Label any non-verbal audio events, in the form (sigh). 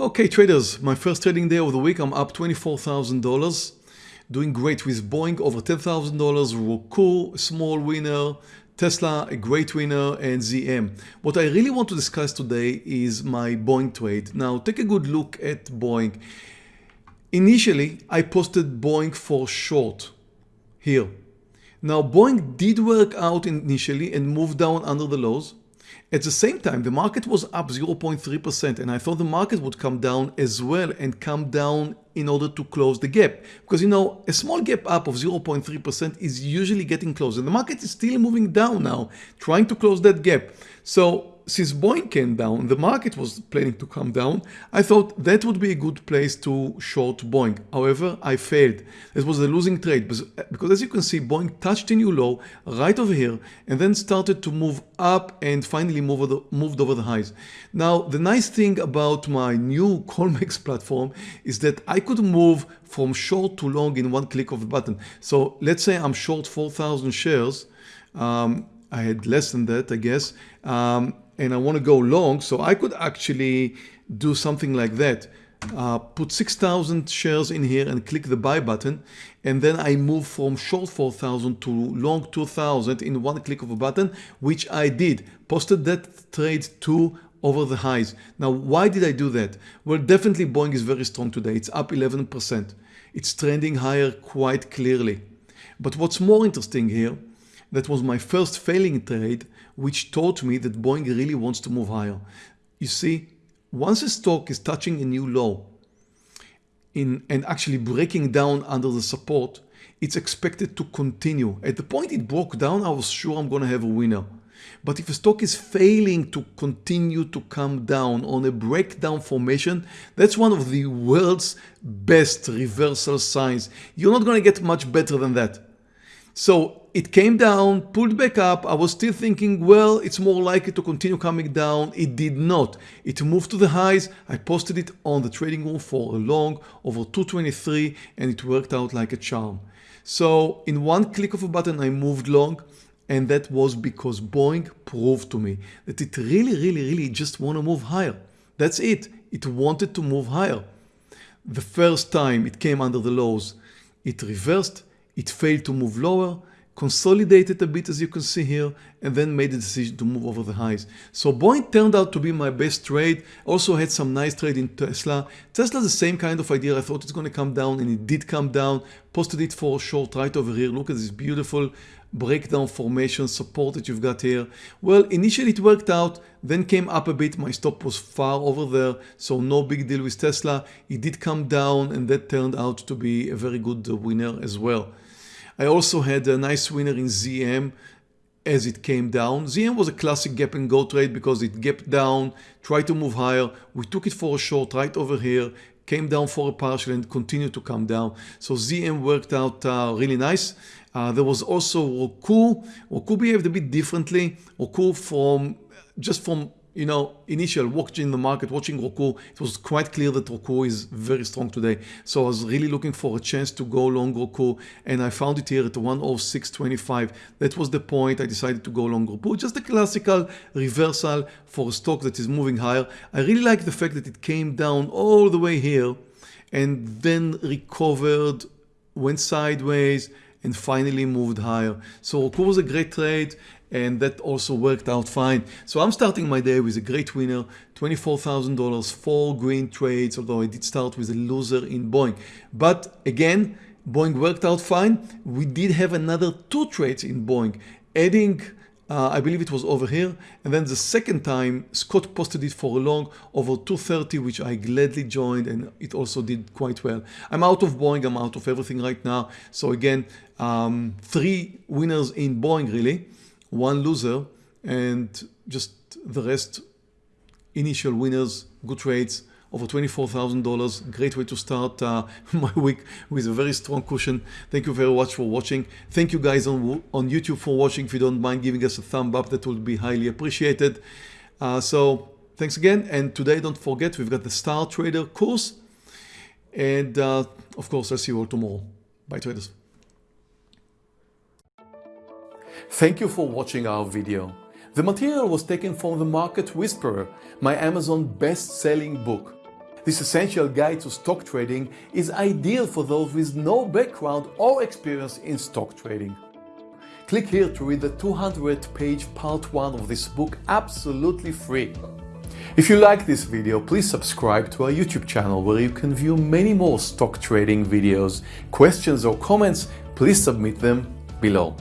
Okay traders, my first trading day of the week, I'm up $24,000. Doing great with Boeing over $10,000, Roku, small winner, Tesla, a great winner, and ZM. What I really want to discuss today is my Boeing trade. Now take a good look at Boeing. Initially, I posted Boeing for short here. Now Boeing did work out initially and moved down under the lows. At the same time, the market was up 0.3% and I thought the market would come down as well and come down in order to close the gap. Because you know, a small gap up of 0.3% is usually getting closed and the market is still moving down now, trying to close that gap. So since Boeing came down, the market was planning to come down, I thought that would be a good place to short Boeing. However, I failed. It was a losing trade because as you can see, Boeing touched a new low right over here and then started to move up and finally move over the, moved over the highs. Now, the nice thing about my new (laughs) Colmex platform is that I could move from short to long in one click of a button. So let's say I'm short 4,000 shares. Um, I had less than that, I guess. Um, and I want to go long, so I could actually do something like that. Uh, put 6,000 shares in here and click the buy button and then I move from short 4,000 to long 2,000 in one click of a button which I did. Posted that trade to over the highs. Now why did I do that? Well definitely Boeing is very strong today. It's up 11% it's trending higher quite clearly. But what's more interesting here that was my first failing trade which taught me that Boeing really wants to move higher. You see, once a stock is touching a new low in, and actually breaking down under the support, it's expected to continue. At the point it broke down, I was sure I'm going to have a winner. But if a stock is failing to continue to come down on a breakdown formation, that's one of the world's best reversal signs. You're not going to get much better than that. So it came down, pulled back up. I was still thinking, well, it's more likely to continue coming down. It did not. It moved to the highs. I posted it on the trading room for a long over 223 and it worked out like a charm. So in one click of a button, I moved long and that was because Boeing proved to me that it really, really, really just want to move higher. That's it. It wanted to move higher. The first time it came under the lows, it reversed it failed to move lower, consolidated a bit as you can see here, and then made the decision to move over the highs. So Boeing turned out to be my best trade. Also had some nice trade in Tesla. Tesla the same kind of idea. I thought it's going to come down and it did come down. Posted it for a short right over here. Look at this beautiful breakdown formation support that you've got here. Well, initially it worked out, then came up a bit. My stop was far over there, so no big deal with Tesla. It did come down and that turned out to be a very good winner as well. I also had a nice winner in ZM as it came down. ZM was a classic gap and go trade because it gapped down, tried to move higher. We took it for a short right over here, came down for a partial and continued to come down. So ZM worked out uh, really nice. Uh, there was also Roku. Roku behaved a bit differently. Roku from just from you know, initial watching the market, watching Roku, it was quite clear that Roku is very strong today. So I was really looking for a chance to go long Roku and I found it here at 106.25. That was the point I decided to go long Roku. Just a classical reversal for a stock that is moving higher. I really like the fact that it came down all the way here and then recovered, went sideways and finally moved higher. So Roku was a great trade and that also worked out fine. So I'm starting my day with a great winner, $24,000, four green trades, although I did start with a loser in Boeing. But again, Boeing worked out fine. We did have another two trades in Boeing, adding uh, I believe it was over here. And then the second time, Scott posted it for a long over 230, which I gladly joined and it also did quite well. I'm out of Boeing, I'm out of everything right now. So again, um, three winners in Boeing really one loser and just the rest initial winners, good trades, over $24,000. Great way to start uh, (laughs) my week with a very strong cushion. Thank you very much for watching. Thank you guys on, on YouTube for watching. If you don't mind giving us a thumb up, that would be highly appreciated. Uh, so thanks again. And today, don't forget, we've got the Star Trader course. And uh, of course, I'll see you all tomorrow. Bye traders. Thank you for watching our video. The material was taken from The Market Whisperer, my Amazon best-selling book. This essential guide to stock trading is ideal for those with no background or experience in stock trading. Click here to read the 200 page part 1 of this book absolutely free. If you like this video, please subscribe to our YouTube channel where you can view many more stock trading videos. Questions or comments, please submit them below.